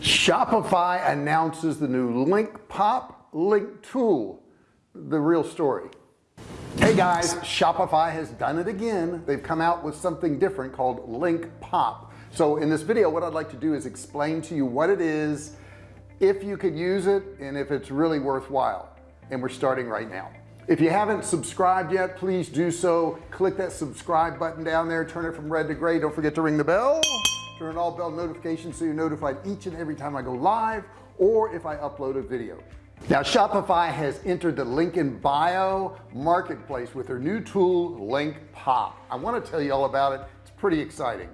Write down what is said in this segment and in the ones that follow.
Shopify announces the new link pop link tool the real story. Hey guys Shopify has done it again. They've come out with something different called link pop. So in this video what I'd like to do is explain to you what it is if you could use it and if it's really worthwhile. And we're starting right now. If you haven't subscribed yet please do so. Click that subscribe button down there. Turn it from red to gray. Don't forget to ring the bell turn on all bell notifications so you're notified each and every time I go live or if I upload a video. Now Shopify has entered the link in bio marketplace with their new tool link pop. I want to tell you all about it. It's pretty exciting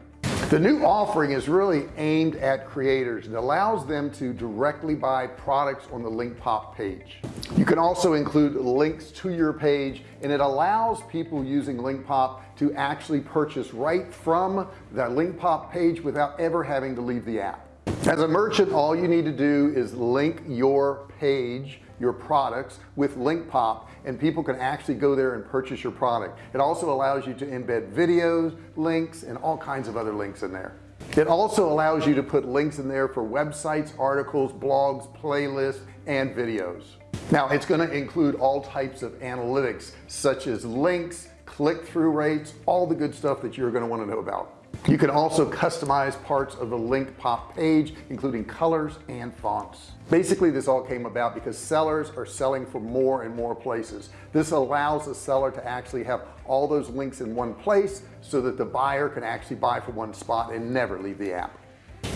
the new offering is really aimed at creators. And allows them to directly buy products on the link pop page. You can also include links to your page and it allows people using link pop to actually purchase right from that link pop page without ever having to leave the app. As a merchant all you need to do is link your page your products with link pop and people can actually go there and purchase your product. It also allows you to embed videos links and all kinds of other links in there. It also allows you to put links in there for websites articles blogs playlists and videos. Now it's going to include all types of analytics such as links click-through rates all the good stuff that you're going to want to know about you can also customize parts of the link pop page including colors and fonts. Basically this all came about because sellers are selling for more and more places. This allows the seller to actually have all those links in one place so that the buyer can actually buy from one spot and never leave the app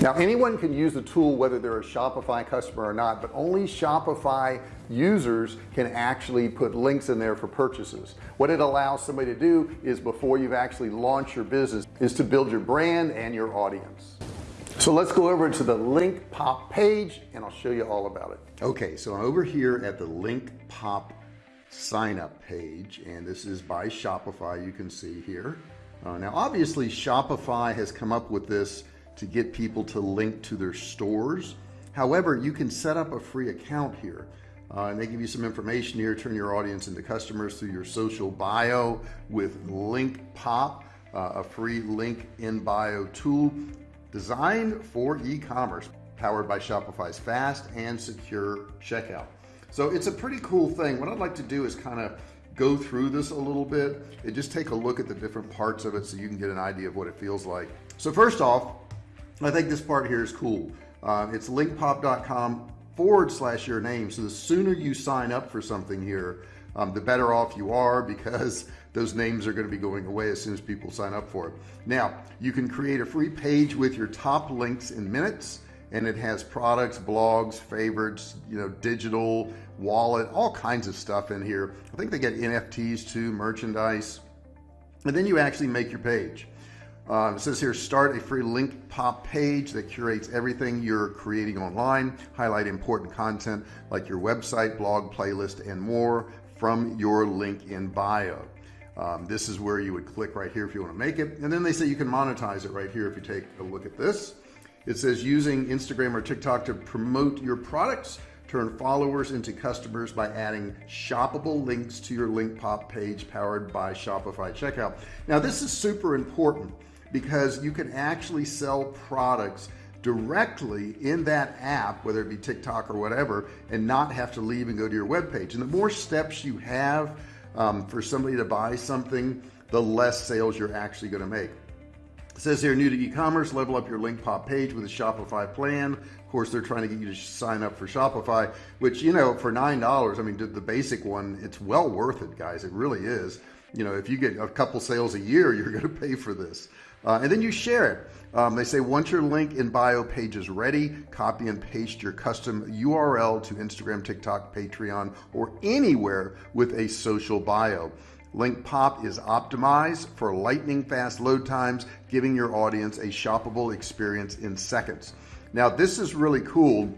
now anyone can use the tool whether they're a Shopify customer or not but only Shopify users can actually put links in there for purchases. What it allows somebody to do is before you've actually launched your business is to build your brand and your audience. So let's go over to the link pop page and I'll show you all about it. Okay so I'm over here at the link pop sign up page and this is by Shopify you can see here. Uh, now obviously Shopify has come up with this to get people to link to their stores. However you can set up a free account here. Uh, and they give you some information here turn your audience into customers through your social bio with link pop uh, a free link in bio tool designed for e-commerce powered by Shopify's fast and secure checkout. So it's a pretty cool thing. What I'd like to do is kind of go through this a little bit and just take a look at the different parts of it so you can get an idea of what it feels like. So first off I think this part here is cool. Uh, it's linkpop.com forward slash your name. So the sooner you sign up for something here um, the better off you are because those names are going to be going away as soon as people sign up for it. Now you can create a free page with your top links in minutes and it has products blogs favorites you know digital wallet all kinds of stuff in here. I think they get NFTs too merchandise. And then you actually make your page uh, it says here start a free link pop page that curates everything you're creating online highlight important content like your website blog playlist and more from your link in bio. Um, this is where you would click right here if you want to make it. And then they say you can monetize it right here if you take a look at this. It says using Instagram or TikTok to promote your products turn followers into customers by adding shoppable links to your link pop page powered by Shopify checkout. Now this is super important because you can actually sell products directly in that app whether it be TikTok or whatever and not have to leave and go to your web page and the more steps you have um, for somebody to buy something the less sales you're actually going to make. It says here new to e-commerce level up your link pop page with a Shopify plan. Of course they're trying to get you to sign up for Shopify which you know for nine dollars I mean the basic one it's well worth it guys. It really is. You know if you get a couple sales a year you're going to pay for this uh, and then you share it. Um, they say once your link in bio page is ready copy and paste your custom URL to Instagram TikTok Patreon or anywhere with a social bio. Link pop is optimized for lightning fast load times giving your audience a shoppable experience in seconds. Now this is really cool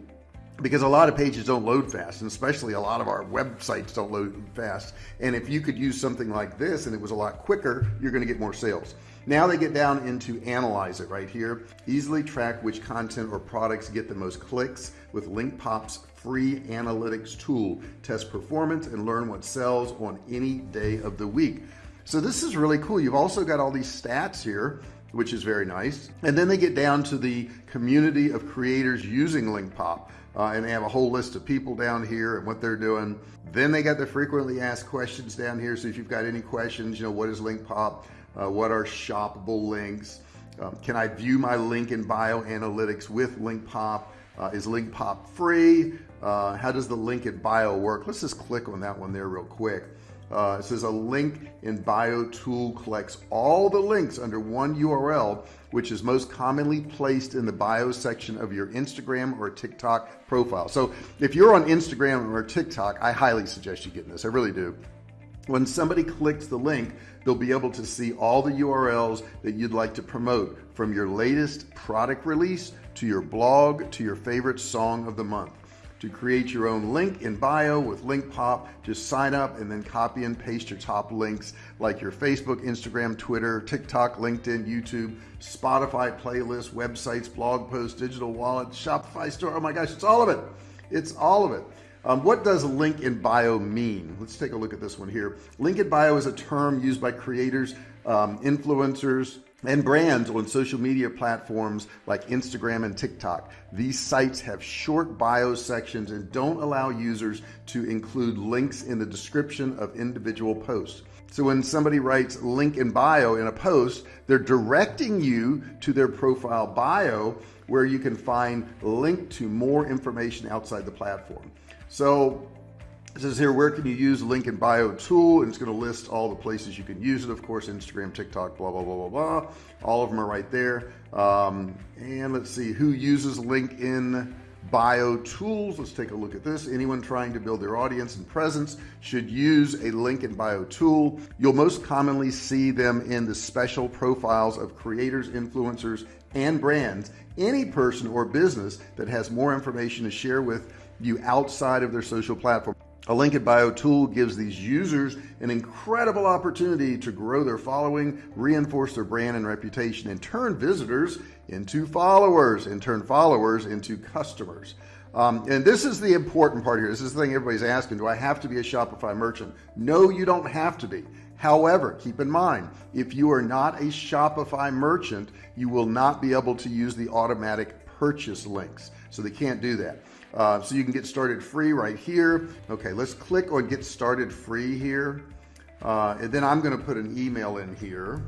because a lot of pages don't load fast and especially a lot of our websites don't load fast. And if you could use something like this and it was a lot quicker you're going to get more sales now they get down into analyze it right here easily track which content or products get the most clicks with link pops free analytics tool test performance and learn what sells on any day of the week so this is really cool you've also got all these stats here which is very nice. And then they get down to the community of creators using LinkPop. Uh, and they have a whole list of people down here and what they're doing. Then they got the frequently asked questions down here. So if you've got any questions, you know, what is LinkPop? Uh, what are shoppable links? Um, can I view my link in bio analytics with LinkPop? Uh, is LinkPop free? Uh, how does the link in bio work? Let's just click on that one there real quick. Uh, it says a link in bio tool collects all the links under one URL, which is most commonly placed in the bio section of your Instagram or TikTok profile. So if you're on Instagram or TikTok, I highly suggest you get this. I really do. When somebody clicks the link, they'll be able to see all the URLs that you'd like to promote from your latest product release to your blog to your favorite song of the month to create your own link in bio with LinkPop. Just sign up and then copy and paste your top links like your Facebook, Instagram, Twitter, TikTok, LinkedIn, YouTube, Spotify playlists, websites, blog posts, digital wallet, Shopify store. Oh my gosh, it's all of it. It's all of it. Um, what does link in bio mean? Let's take a look at this one here. Link in bio is a term used by creators, um, influencers, and brands on social media platforms like Instagram and TikTok. These sites have short bio sections and don't allow users to include links in the description of individual posts. So when somebody writes link in bio in a post, they're directing you to their profile bio where you can find link to more information outside the platform. So it says here, where can you use link in bio tool? And it's going to list all the places you can use it. Of course, Instagram, TikTok, blah, blah, blah, blah, blah. All of them are right there. Um, and let's see who uses link in bio tools. Let's take a look at this. Anyone trying to build their audience and presence should use a link in bio tool. You'll most commonly see them in the special profiles of creators, influencers, and brands. Any person or business that has more information to share with you outside of their social platform. A link in bio tool gives these users an incredible opportunity to grow their following, reinforce their brand and reputation, and turn visitors into followers, and turn followers into customers. Um, and this is the important part here. This is the thing everybody's asking. Do I have to be a Shopify merchant? No, you don't have to be. However, keep in mind, if you are not a Shopify merchant, you will not be able to use the automatic purchase links. So they can't do that. Uh, so you can get started free right here. Okay, let's click on get started free here. Uh, and then I'm going to put an email in here.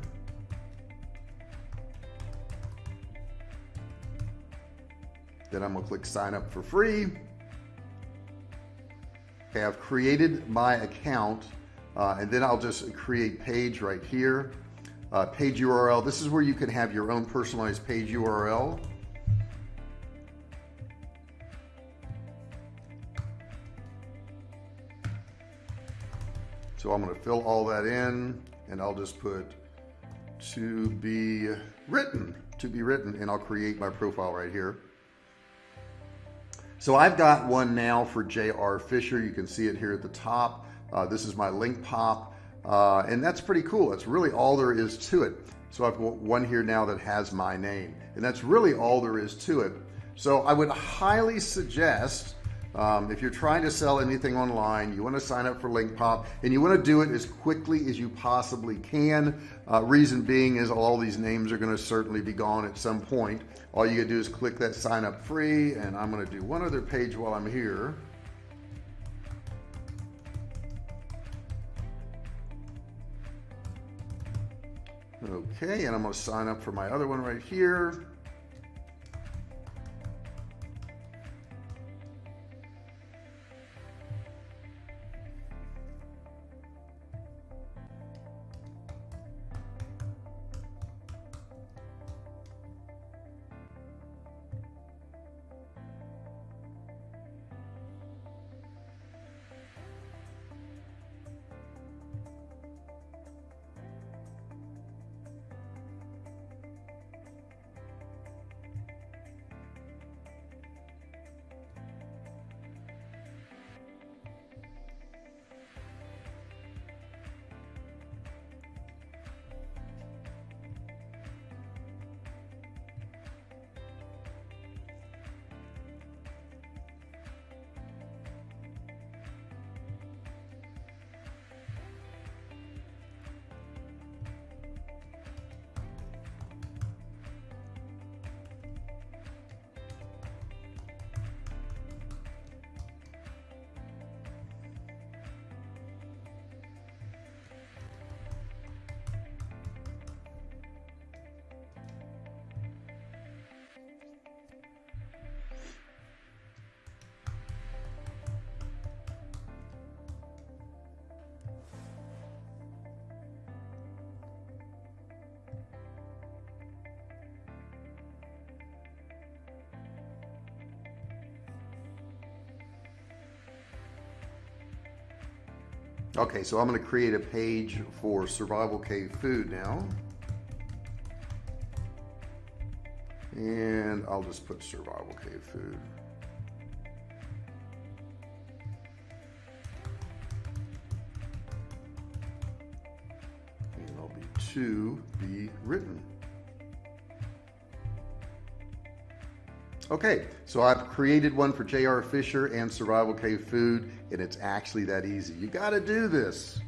Then I'm going to click sign up for free. Okay, I've created my account uh, and then I'll just create page right here. Uh, page URL. This is where you can have your own personalized page URL. So I'm going to fill all that in and I'll just put to be written, to be written, and I'll create my profile right here. So I've got one now for J.R. Fisher. You can see it here at the top. Uh, this is my LinkPop, uh, and that's pretty cool. That's really all there is to it. So I've got one here now that has my name, and that's really all there is to it. So I would highly suggest um, if you're trying to sell anything online, you want to sign up for LinkPop and you want to do it as quickly as you possibly can. Uh, reason being is all these names are going to certainly be gone at some point. All you gotta do is click that sign up free and I'm going to do one other page while I'm here. Okay, and I'm going to sign up for my other one right here. Okay so I'm going to create a page for survival cave food now. And I'll just put survival cave food. And I'll be to be written okay so I've created one for JR Fisher and survival cave food and it's actually that easy. You got to do this.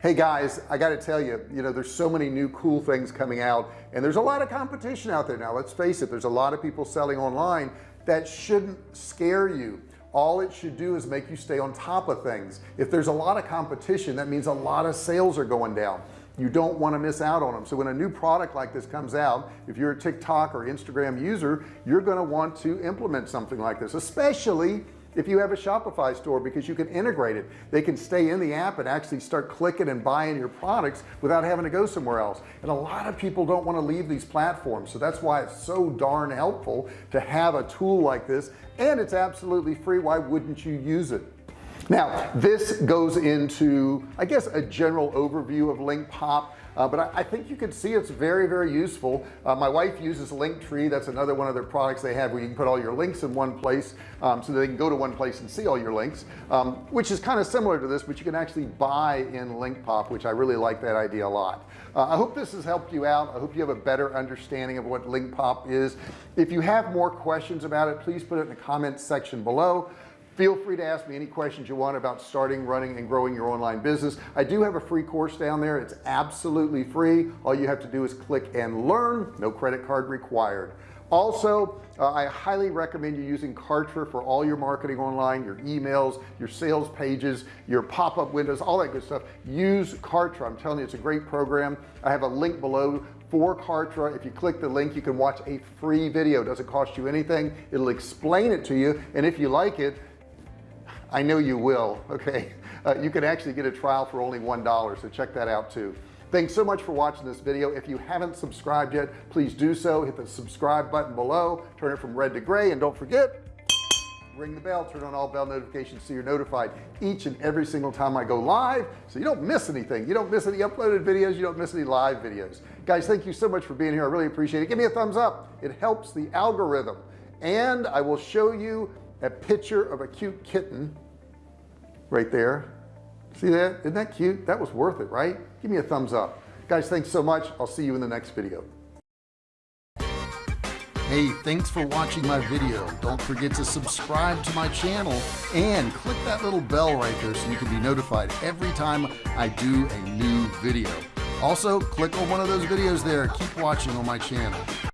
Hey guys I got to tell you you know there's so many new cool things coming out and there's a lot of competition out there. Now let's face it there's a lot of people selling online that shouldn't scare you. All it should do is make you stay on top of things. If there's a lot of competition that means a lot of sales are going down you don't want to miss out on them so when a new product like this comes out if you're a TikTok or Instagram user you're going to want to implement something like this especially if you have a Shopify store because you can integrate it. They can stay in the app and actually start clicking and buying your products without having to go somewhere else. And a lot of people don't want to leave these platforms so that's why it's so darn helpful to have a tool like this and it's absolutely free. Why wouldn't you use it now this goes into I guess a general overview of link pop uh, but I, I, think you can see it's very very useful. Uh, my wife uses Linktree. That's another one of their products they have where you can put all your links in one place um, so they can go to one place and see all your links um, which is kind of similar to this but you can actually buy in link pop which I really like that idea a lot. Uh, I hope this has helped you out. I hope you have a better understanding of what link pop is. If you have more questions about it please put it in the comments section below feel free to ask me any questions you want about starting running and growing your online business. I do have a free course down there. It's absolutely free. All you have to do is click and learn. No credit card required. Also uh, I highly recommend you using Kartra for all your marketing online your emails your sales pages your pop-up windows all that good stuff. Use Kartra. I'm telling you it's a great program. I have a link below for Kartra. If you click the link you can watch a free video. It doesn't cost you anything. It'll explain it to you. And if you like it I know you will okay? Uh, you can actually get a trial for only one dollar so check that out too. Thanks so much for watching this video. If you haven't subscribed yet please do so. Hit the subscribe button below. Turn it from red to gray and don't forget ring the bell. Turn on all bell notifications so you're notified each and every single time I go live so you don't miss anything. You don't miss any uploaded videos. You don't miss any live videos. Guys thank you so much for being here. I really appreciate it. Give me a thumbs up. It helps the algorithm. And I will show you a picture of a cute kitten right there see that isn't that cute that was worth it right give me a thumbs up guys thanks so much I'll see you in the next video Hey, thanks for watching my video. Don't forget to subscribe to my channel and click that little bell right there so you can be notified every time I do a new video. Also, click on one of those videos there. Keep watching on my channel.